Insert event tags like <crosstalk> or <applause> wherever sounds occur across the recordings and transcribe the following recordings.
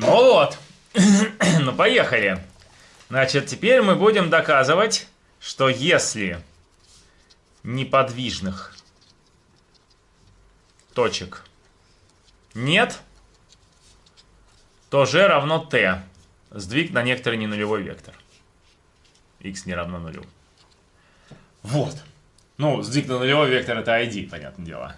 Ну вот. <coughs> ну поехали. Значит, теперь мы будем доказывать, что если неподвижных точек нет, то g равно t. Сдвиг на некоторый ненулевой вектор. x не равно нулю. Вот. Ну, сдвиг на нулевой вектор это ID, понятное дело.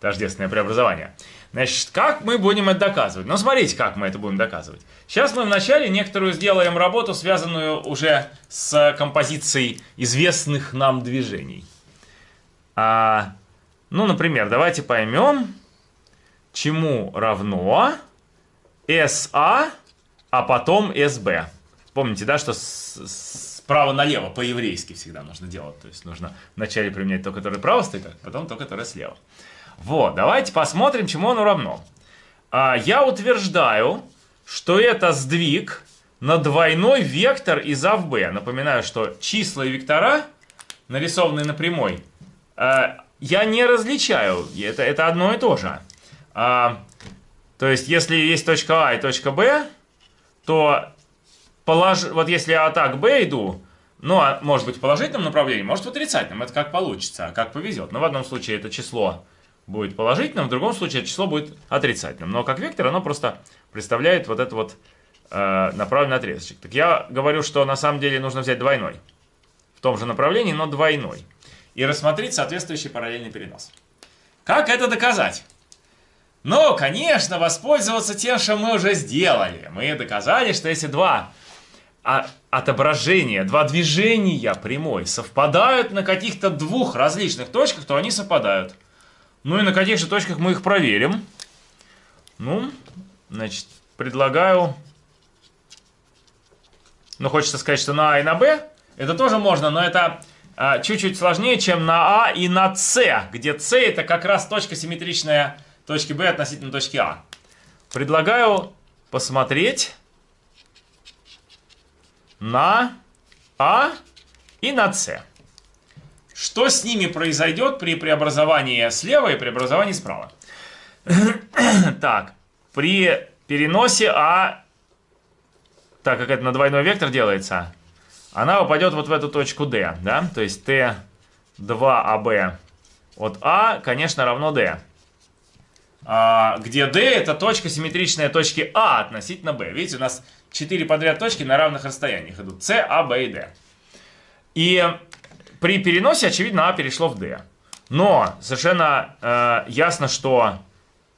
Тождественное преобразование. Значит, как мы будем это доказывать? Ну, смотрите, как мы это будем доказывать. Сейчас мы вначале некоторую сделаем работу, связанную уже с композицией известных нам движений. А, ну, например, давайте поймем, чему равно SA, а потом SB. Помните, да, что справа налево по-еврейски всегда нужно делать. То есть нужно вначале применять то, которое право стоит, а потом то, которое слева. Вот, давайте посмотрим, чему оно равно. А, я утверждаю, что это сдвиг на двойной вектор из А в Б. Напоминаю, что числа и вектора, нарисованные на прямой, а, я не различаю. Это, это одно и то же. А, то есть, если есть точка А и точка Б, то полож... вот если я так Б иду, ну, а может быть в положительном направлении, может в отрицательном. Это как получится, как повезет. Но в одном случае это число будет положительным, в другом случае число будет отрицательным. Но как вектор оно просто представляет вот этот вот э, направленный отрезочек. Так я говорю, что на самом деле нужно взять двойной. В том же направлении, но двойной. И рассмотреть соответствующий параллельный перенос. Как это доказать? Ну, конечно, воспользоваться тем, что мы уже сделали. Мы доказали, что если два отображения, два движения прямой совпадают на каких-то двух различных точках, то они совпадают. Ну и на каких же точках мы их проверим? Ну, значит, предлагаю... Ну, хочется сказать, что на А и на Б. Это тоже можно, но это а, чуть-чуть а, сложнее, чем на А и на С, где С это как раз точка симметричная точки Б относительно точки А. Предлагаю посмотреть на А и на С. Что с ними произойдет при преобразовании слева и преобразовании справа? <coughs> так, при переносе А, так как это на двойной вектор делается, она упадет вот в эту точку D, да? То есть Т2АБ от А, конечно, равно D. А, где D это точка симметричная точки А относительно B. Видите, у нас 4 подряд точки на равных расстояниях идут. С, А, Б и D. И при переносе, очевидно, А перешло в D. Но совершенно э, ясно, что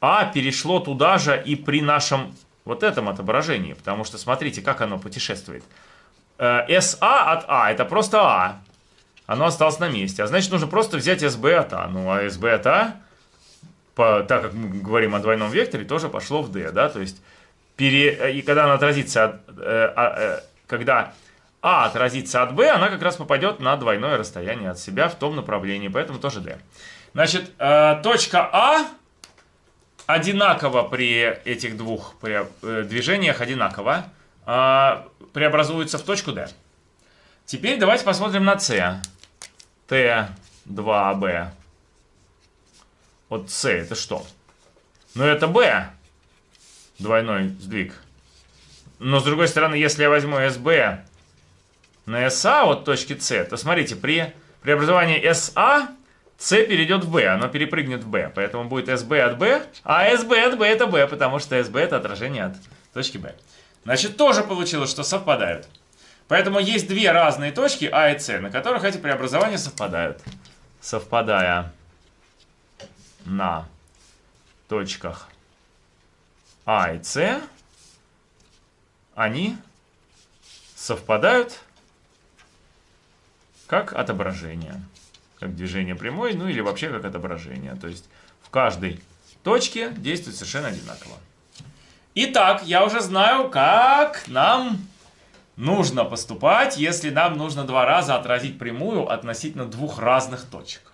А перешло туда же и при нашем вот этом отображении. Потому что смотрите, как оно путешествует. Э, SA от А это просто А. Оно осталось на месте. А значит, нужно просто взять SB от А. Ну, а SB от А, по, так как мы говорим о двойном векторе, тоже пошло в D. Да? То есть, пере, и когда оно отразится, от, э, э, когда а отразится от b, она как раз попадет на двойное расстояние от себя в том направлении, поэтому тоже d. Значит, э, точка А одинаково при этих двух э, движениях, одинаково, э, преобразуется в точку D. Теперь давайте посмотрим на С. Т2Б. Вот С это что? Ну это B. Двойной сдвиг. Но с другой стороны, если я возьму СБ на SA от точки С, то смотрите, при преобразовании SA С перейдет в B, оно перепрыгнет в B, поэтому будет SB от B, а SB от B это B, потому что SB это отражение от точки B. Значит, тоже получилось, что совпадают. Поэтому есть две разные точки А и С, на которых эти преобразования совпадают. Совпадая на точках А и С, они совпадают как отображение. Как движение прямой, ну или вообще как отображение. То есть в каждой точке действует совершенно одинаково. Итак, я уже знаю, как нам нужно поступать, если нам нужно два раза отразить прямую относительно двух разных точек.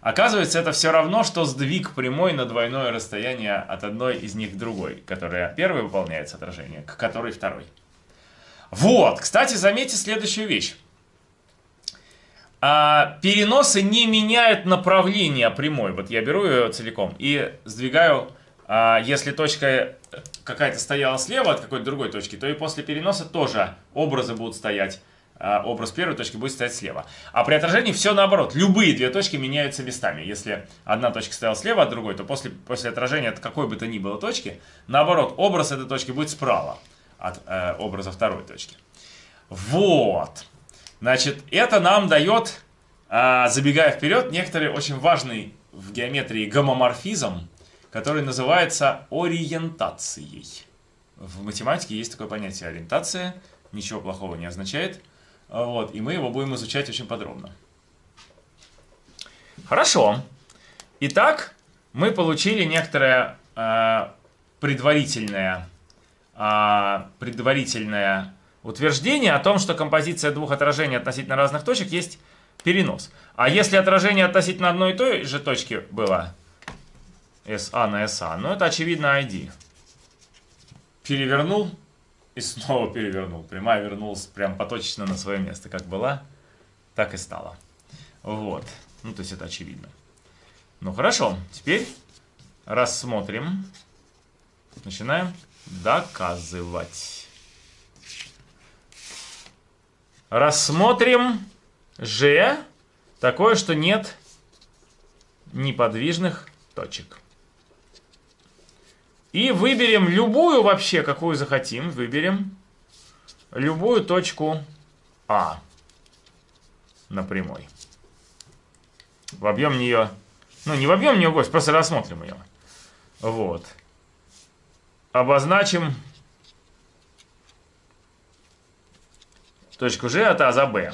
Оказывается, это все равно, что сдвиг прямой на двойное расстояние от одной из них к другой, которая первой выполняется отражение, к которой второй. Вот, кстати, заметьте следующую вещь а, переносы не меняют направление прямой. Вот я беру ее целиком и сдвигаю, а, если точка какая-то стояла слева от какой-то другой точки, то и после переноса тоже образы будут стоять. А образ первой точки будет стоять слева. А при отражении все наоборот. Любые две точки меняются местами. Если одна точка стояла слева от другой, то после, после отражения от какой бы то ни было точки, наоборот, образ этой точки будет справа от э, образа второй точки. Вот. Значит, это нам дает, э, забегая вперед, некоторый очень важный в геометрии гомоморфизм, который называется ориентацией. В математике есть такое понятие ориентация, ничего плохого не означает. Вот, и мы его будем изучать очень подробно. Хорошо. Итак, мы получили некоторое э, предварительное, э, предварительное утверждение о том, что композиция двух отражений относительно разных точек есть перенос. А если отражение относительно одной и той же точки было SA на SA, ну это очевидно ID. Перевернул и снова перевернул. Прямая вернулась прям поточно на свое место. Как была, так и стала. Вот. Ну, то есть это очевидно. Ну, хорошо. Теперь рассмотрим. Начинаем доказывать. Рассмотрим G такое, что нет неподвижных точек. И выберем любую вообще, какую захотим. Выберем любую точку А на прямой. Вобьем нее, ну не вобьем нее гость, просто рассмотрим ее. Вот. Обозначим точку G от А за Б.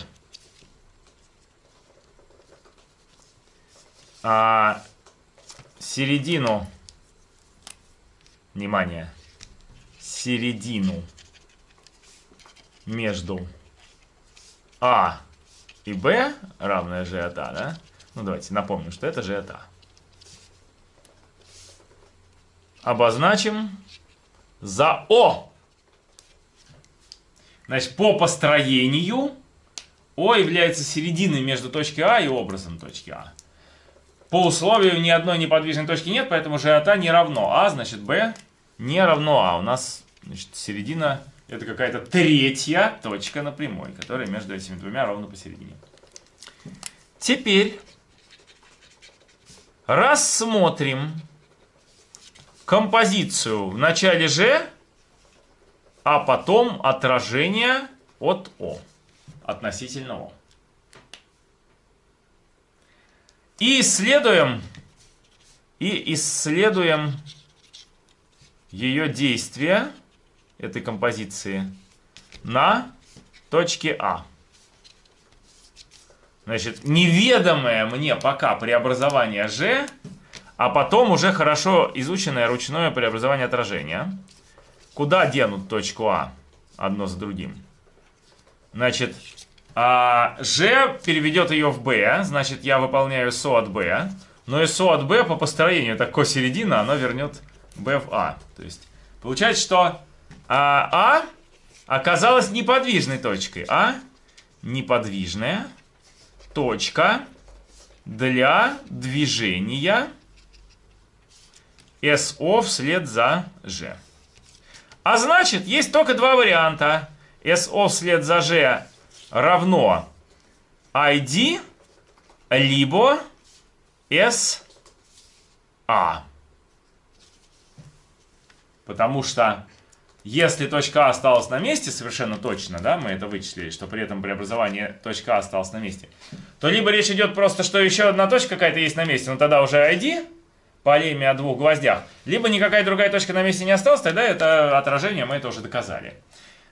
А середину внимание, середину между А и Б, равное G от А, да? Ну, давайте напомню, что это G от А. Обозначим за О. Значит, по построению О является серединой между точкой А и образом точки А. По условию ни одной неподвижной точки нет, поэтому g от А не равно А, значит b не равно А. У нас значит, середина это какая-то третья точка на прямой, которая между этими двумя ровно посередине. Теперь рассмотрим композицию в начале G, а потом отражение от О, относительно О. И исследуем, и исследуем ее действие этой композиции на точке А. Значит, неведомое мне пока преобразование G, а потом уже хорошо изученное ручное преобразование отражения. Куда денут точку А одно за другим? Значит, а G переведет ее в B, значит, я выполняю СО от B. Но СО от B по построению, это косередина, оно вернет B в А. То есть, получается, что а, а оказалась неподвижной точкой. А неподвижная точка для движения СО вслед за G. А значит, есть только два варианта. СО вслед за G равно ID либо SA. Потому что если точка А осталась на месте, совершенно точно, да, мы это вычислили, что при этом преобразование точка А осталась на месте, то либо речь идет просто, что еще одна точка какая-то есть на месте, но тогда уже ID, по леме о двух гвоздях, либо никакая другая точка на месте не осталась, тогда это отражение, мы это уже доказали.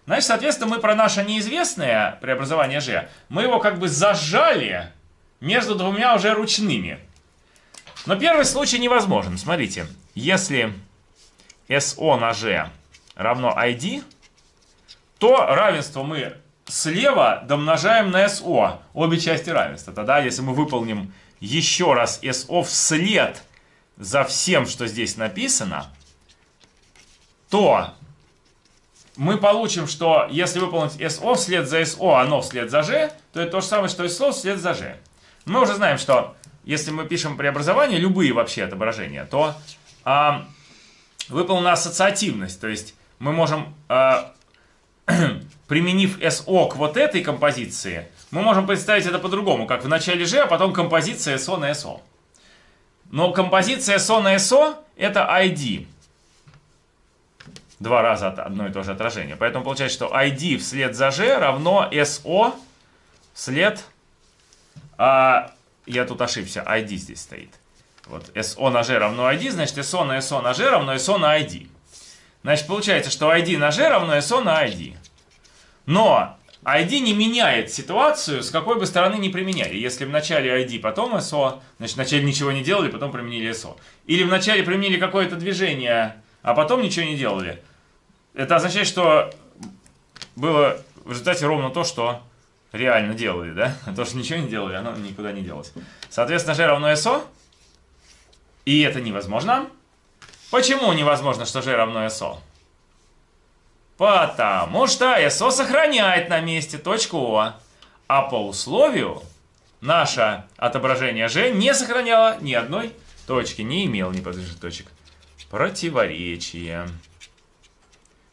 Значит, соответственно, мы про наше неизвестное преобразование G, мы его как бы зажали между двумя уже ручными. Но первый случай невозможен. Смотрите, если SO на G равно ID, то равенство мы слева домножаем на SO, обе части равенства. Тогда, если мы выполним еще раз SO вслед за всем, что здесь написано, то мы получим, что если выполнить SO вслед за SO, оно вслед за G, то это то же самое, что SO вслед за G. Мы уже знаем, что если мы пишем преобразование, любые вообще отображения, то а, выполнена ассоциативность. То есть мы можем, э, <clears throat> применив SO к вот этой композиции, мы можем представить это по-другому, как в начале G, а потом композиция SO на SO. Но композиция SO на SO это ID. Два раза одно и то же отражение. Поэтому получается, что ID вслед за G равно SO вслед... А, я тут ошибся, ID здесь стоит. Вот SO на G равно ID, значит SO на SO на G равно SO на ID. Значит, получается, что ID на G равно SO на ID. Но ID не меняет ситуацию, с какой бы стороны не применяли. Если в начале ID, потом SO, значит, вначале ничего не делали, потом применили SO. Или вначале применили какое-то движение, а потом ничего не делали. Это означает, что было в результате ровно то, что реально делали, да? <laughs> То, что ничего не делали, оно никуда не делось. Соответственно, G равно SO. И это невозможно. Почему невозможно, что G равно SO? Потому что SO сохраняет на месте точку О. А по условию наше отображение G не сохраняло ни одной точки, не имел неподвижных точек. Противоречие.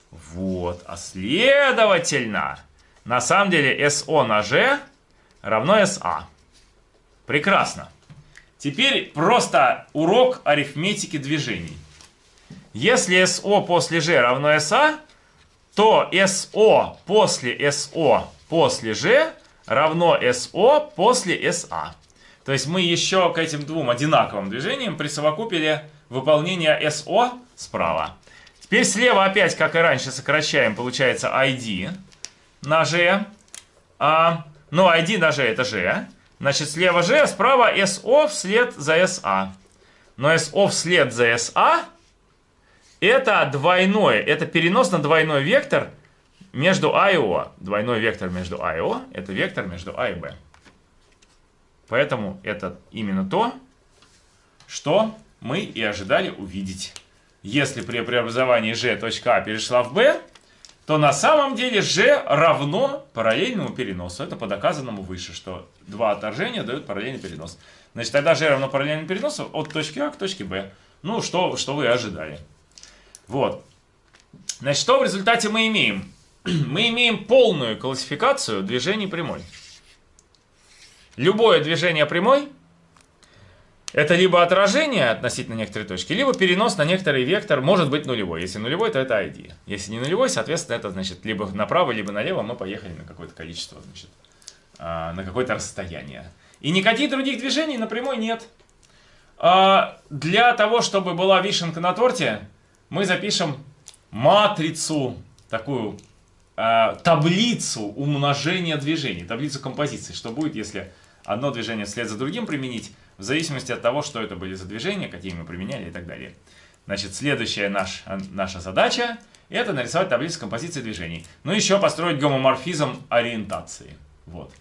Вот. А следовательно, на самом деле SO на G равно SA. Прекрасно. Теперь просто урок арифметики движений. Если SO после G равно SA, то SO после SO после G равно SO после SA. То есть мы еще к этим двум одинаковым движениям присовокупили выполнение SO справа. Теперь слева опять, как и раньше, сокращаем, получается ID на G. А, ну, ID на G это G. Значит, слева G, а справа SO вслед за SA. Но SO вслед за SA это двойной, это перенос на двойной вектор между А и О. Двойной вектор между А и О это вектор между А и Б. Поэтому это именно то, что мы и ожидали увидеть. Если при преобразовании g точка А перешла в B, то на самом деле g равно параллельному переносу. Это по доказанному выше, что два отторжения дают параллельный перенос. Значит, тогда g равно параллельному переносу от точки А к точке Б. Ну, что, что вы ожидали. Вот. Значит, что в результате мы имеем? <clears throat> мы имеем полную классификацию движений прямой. Любое движение прямой это либо отражение относительно некоторой точки, либо перенос на некоторый вектор может быть нулевой. Если нулевой, то это ID. Если не нулевой, соответственно, это значит либо направо, либо налево мы поехали на какое-то количество, значит, а, на какое-то расстояние. И никаких других движений на прямой нет. А, для того, чтобы была вишенка на торте, мы запишем матрицу, такую а, таблицу умножения движений, таблицу композиции. Что будет, если одно движение вслед за другим применить, в зависимости от того, что это были за движения, какие мы применяли и так далее. Значит, следующая наш, наша задача – это нарисовать таблицу композиции движений. Ну, еще построить гомоморфизм ориентации. Вот.